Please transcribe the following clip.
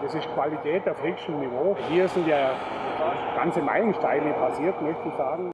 Das ist Qualität auf höchstem Niveau. Hier sind ja ganze Meilensteine passiert, möchte ich sagen.